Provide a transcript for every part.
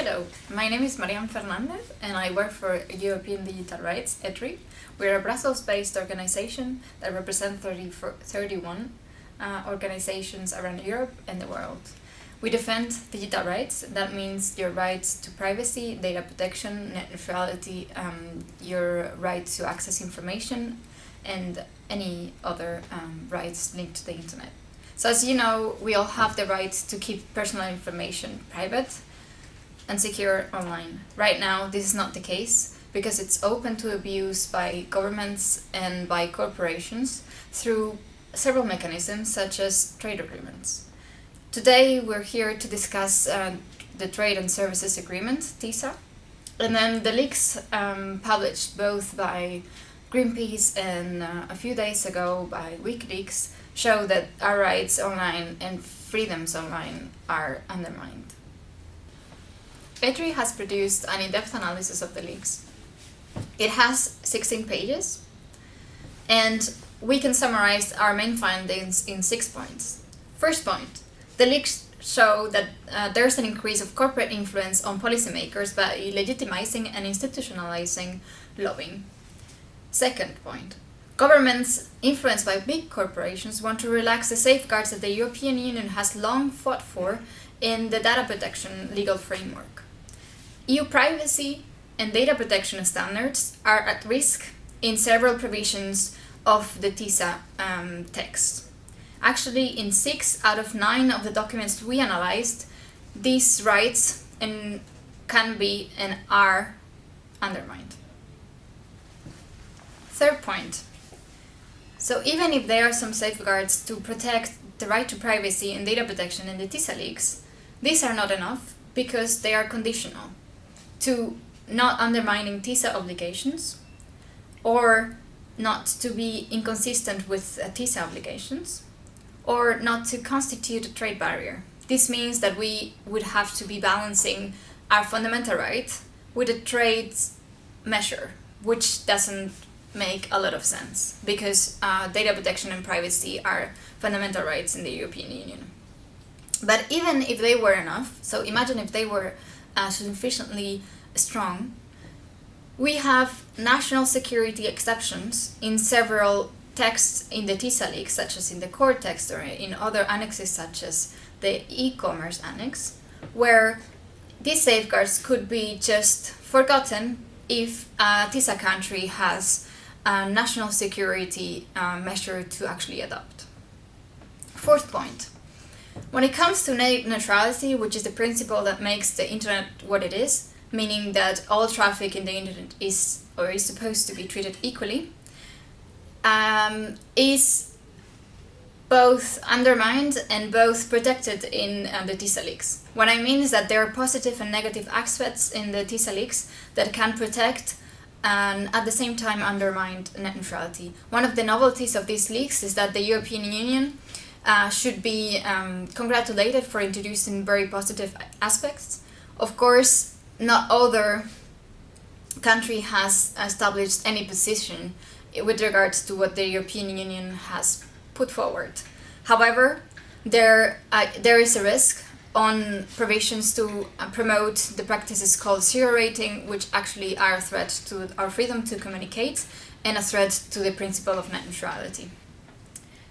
Hello, my name is Maryant Fernandez and I work for European Digital Rights, EDRI. We're a Brussels-based organization that represents 30, 31 uh, organizations around Europe and the world. We defend digital rights, that means your rights to privacy, data protection, net neutrality, um, your right to access information and any other um, rights linked to the internet. So as you know, we all have the right to keep personal information private and secure online. Right now, this is not the case because it's open to abuse by governments and by corporations through several mechanisms such as trade agreements. Today we're here to discuss uh, the Trade in Services Agreement, TISA, and then the leaks um, published both by Greenpeace and uh, a few days ago by WikiLeaks show that our rights online and freedoms online are undermined. EDRI has produced an in-depth analysis of the leaks. It has 16 pages and we can summarize our main findings in six points. First point, the leaks show that uh, there's an increase of corporate influence on policymakers by legitimizing and institutionalizing lobbying. Second point, governments influenced by big corporations want to relax the safeguards that the European Union has long fought for in the data protection legal framework. EU privacy and data protection standards are at risk in several provisions of the TISA um, text. Actually, in six out of nine of the documents we analyzed, these rights and can be and are undermined. Third point. So even if there are some safeguards to protect the right to privacy and data protection in the TISA leaks, these are not enough because they are conditional to not undermining TISA obligations or not to be inconsistent with uh, TISA obligations or not to constitute a trade barrier. This means that we would have to be balancing our fundamental right with a trade measure, which doesn't make a lot of sense because uh, data protection and privacy are fundamental rights in the European Union. But even if they were enough, so imagine if they were uh, sufficiently strong, we have national security exceptions in several texts in the TISA leaks, such as in the core text or in other annexes such as the e-commerce annex, where these safeguards could be just forgotten if a TISA country has a national security uh, measure to actually adopt. Fourth point. When it comes to net neutrality, which is the principle that makes the internet what it is, meaning that all traffic in the internet is or is supposed to be treated equally, um, is both undermined and both protected in uh, the TISA leaks. What I mean is that there are positive and negative aspects in the TISA leaks that can protect and at the same time undermine net neutrality. One of the novelties of these leaks is that the European Union uh, should be um, congratulated for introducing very positive aspects. Of course, not other country has established any position with regards to what the European Union has put forward. However, there, uh, there is a risk on provisions to uh, promote the practices called zero rating, which actually are a threat to our freedom to communicate and a threat to the principle of net neutrality.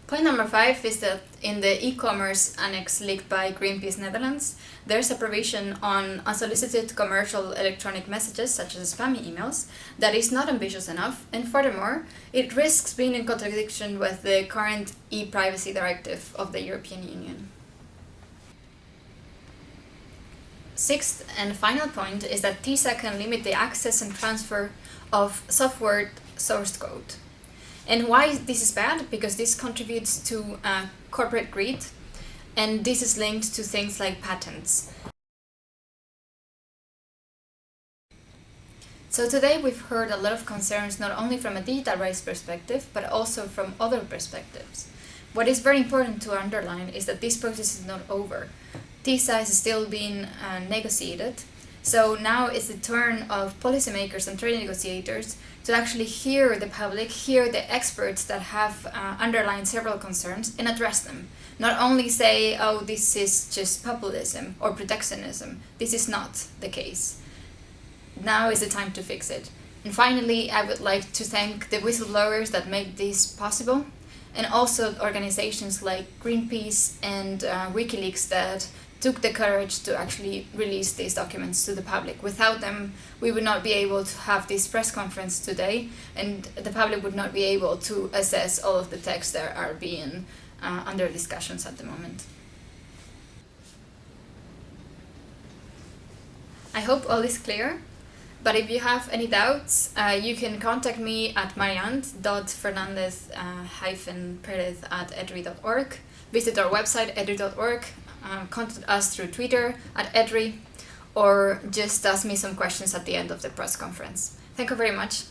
Point number five is that in the e-commerce annex leaked by Greenpeace Netherlands, there's a provision on unsolicited commercial electronic messages, such as spammy emails, that is not ambitious enough, and furthermore, it risks being in contradiction with the current e-privacy directive of the European Union. Sixth and final point is that TISA can limit the access and transfer of software source code. And why this is bad? Because this contributes to uh, corporate greed and this is linked to things like patents. So today we've heard a lot of concerns not only from a data rights perspective, but also from other perspectives. What is very important to underline is that this process is not over. TISA is still being uh, negotiated, So now it's the turn of policymakers and trade negotiators to actually hear the public, hear the experts that have uh, underlined several concerns and address them. Not only say, oh, this is just populism or protectionism. This is not the case. Now is the time to fix it. And finally, I would like to thank the whistleblowers that made this possible and also organizations like Greenpeace and uh, WikiLeaks that took the courage to actually release these documents to the public. Without them, we would not be able to have this press conference today, and the public would not be able to assess all of the texts that are being uh, under discussions at the moment. I hope all is clear. But if you have any doubts, uh, you can contact me at maryant.fernandez-perez uh, at edri.org. Visit our website, edri.org. Um, contact us through Twitter at edri, or just ask me some questions at the end of the press conference. Thank you very much.